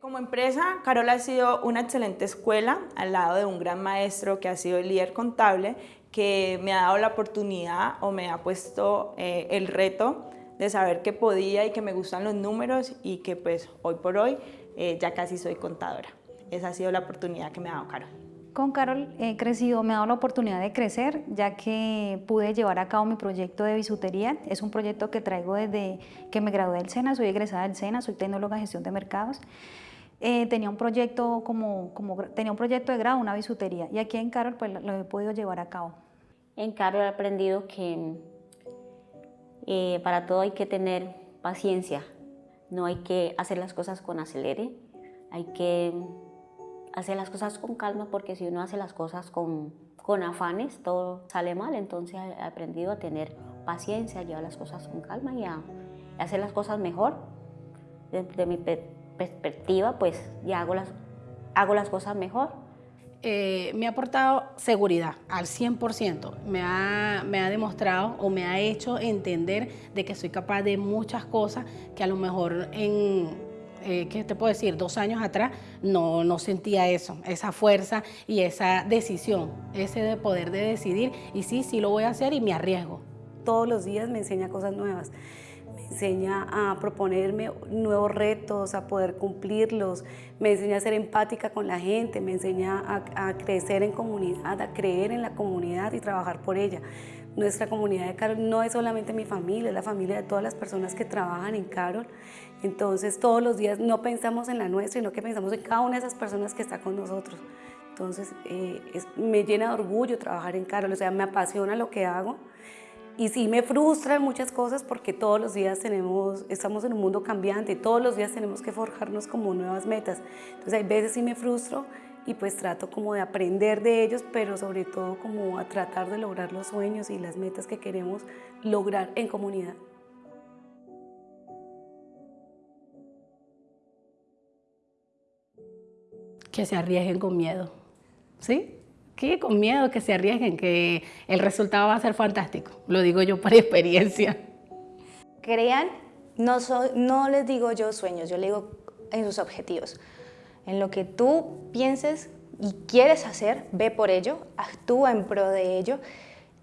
Como empresa, Carol ha sido una excelente escuela al lado de un gran maestro que ha sido el líder contable que me ha dado la oportunidad o me ha puesto eh, el reto de saber que podía y que me gustan los números y que pues hoy por hoy eh, ya casi soy contadora. Esa ha sido la oportunidad que me ha dado Carol. Con Carol he crecido, me ha dado la oportunidad de crecer, ya que pude llevar a cabo mi proyecto de bisutería. Es un proyecto que traigo desde que me gradué del SENA, soy egresada del SENA, soy tecnóloga en gestión de mercados. Eh, tenía, un proyecto como, como, tenía un proyecto de grado, una bisutería, y aquí en Carol pues, lo he podido llevar a cabo. En Carol he aprendido que eh, para todo hay que tener paciencia, no hay que hacer las cosas con acelere, hay que hacer las cosas con calma porque si uno hace las cosas con, con afanes todo sale mal, entonces he aprendido a tener paciencia, a llevar las cosas con calma y a, hacer las cosas mejor. Desde mi pues ya hago las, hago las cosas mejor. Eh, me ha aportado seguridad al 100%. Me ha, me ha demostrado o me ha hecho entender de que soy capaz de muchas cosas que a lo mejor en, eh, ¿qué te puedo decir? Dos años atrás no, no sentía eso, esa fuerza y esa decisión, ese de poder de decidir y sí, sí lo voy a hacer y me arriesgo. Todos los días me enseña cosas nuevas enseña a proponerme nuevos retos, a poder cumplirlos, me enseña a ser empática con la gente, me enseña a, crecer en comunidad, a creer en la comunidad y trabajar por ella. Nuestra comunidad de Carol no es solamente mi familia, es la familia de todas las personas que trabajan en Carol. Entonces todos los días no pensamos en la nuestra, sino que pensamos en cada una de esas personas que está con nosotros. Entonces eh, me llena de orgullo trabajar en Carol, o sea, me apasiona lo que hago y sí me frustran muchas cosas porque todos los días tenemos, estamos en un mundo cambiante, todos los días tenemos que forjarnos como nuevas metas. Entonces hay veces sí me frustro y pues trato como de aprender de ellos, pero sobre todo como a tratar de lograr los sueños y las metas que queremos lograr en comunidad. Que se arriesguen con miedo, ¿sí? Que con miedo, que se arriesguen, que el resultado va a ser fantástico. Lo digo yo por experiencia. Crean, no, no les digo yo sueños, yo le digo en sus objetivos. En lo que tú pienses y quieres hacer, ve por ello, actúa en pro de ello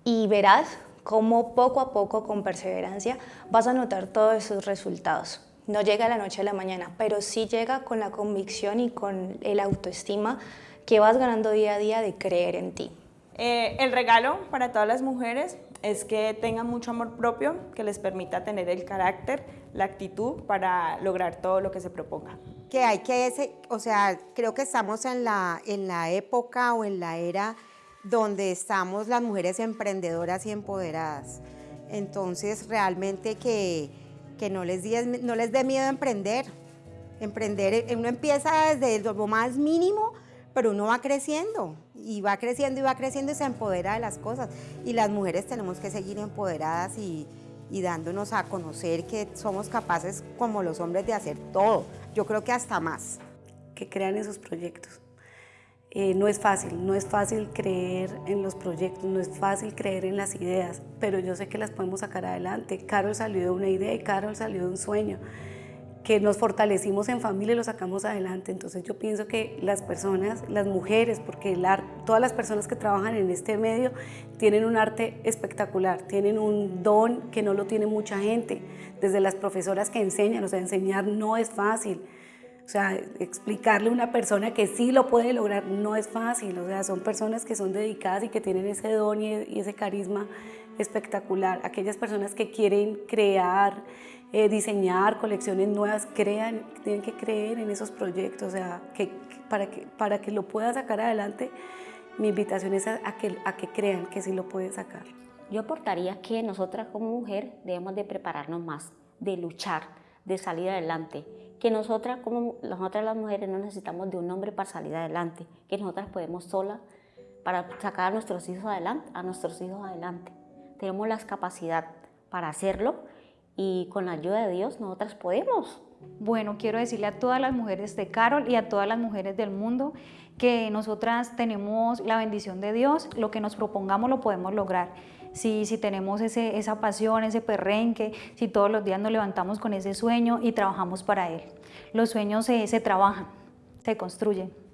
y verás cómo poco a poco, con perseverancia, vas a notar todos esos resultados. No llega la noche a la mañana, pero sí llega con la convicción y con el autoestima que vas ganando día a día de creer en ti. Eh, el regalo para todas las mujeres es que tengan mucho amor propio, que les permita tener el carácter, la actitud para lograr todo lo que se proponga. Que hay que, ese, o sea, creo que estamos en la, en la época o en la era donde estamos las mujeres emprendedoras y empoderadas. Entonces, realmente que, que no, les no les dé miedo emprender. Emprender, uno empieza desde lo más mínimo pero uno va creciendo y va creciendo y va creciendo y se empodera de las cosas. Y las mujeres tenemos que seguir empoderadas y, dándonos a conocer que somos capaces como los hombres de hacer todo. Yo creo que hasta más. Que crean esos proyectos. Eh, no es fácil, no es fácil creer en los proyectos, no es fácil creer en las ideas, pero yo sé que las podemos sacar adelante. Carol salió de una idea y Carol salió de un sueño que nos fortalecimos en familia y lo sacamos adelante. Entonces yo pienso que las personas, las mujeres, porque todas las personas que trabajan en este medio tienen un arte espectacular, tienen un don que no lo tiene mucha gente, desde las profesoras que enseñan, o sea, enseñar no es fácil. O sea, explicarle a una persona que sí lo puede lograr no es fácil. O sea, son personas que son dedicadas y que tienen ese don y ese carisma espectacular. Aquellas personas que quieren crear, eh, diseñar colecciones nuevas, crean, tienen que creer en esos proyectos, o sea, que, para, que, para que lo pueda sacar adelante, mi invitación es a, que, a que crean que sí lo puede sacar. Yo aportaría que nosotras como mujer debemos de prepararnos más, de luchar, de salir adelante, que nosotras como nosotras las mujeres no necesitamos de un hombre para salir adelante, que nosotras podemos solas para sacar a nuestros hijos adelante, a nuestros hijos adelante. Tenemos la capacidad para hacerlo y con la ayuda de Dios nosotras podemos. Bueno, quiero decirle a todas las mujeres de Carol y a todas las mujeres del mundo que nosotras tenemos la bendición de Dios, lo que nos propongamos lo podemos lograr. si, si tenemos ese, esa pasión, ese perrenque, si todos los días nos levantamos con ese sueño y trabajamos para él. Los sueños se, se trabajan, se construyen.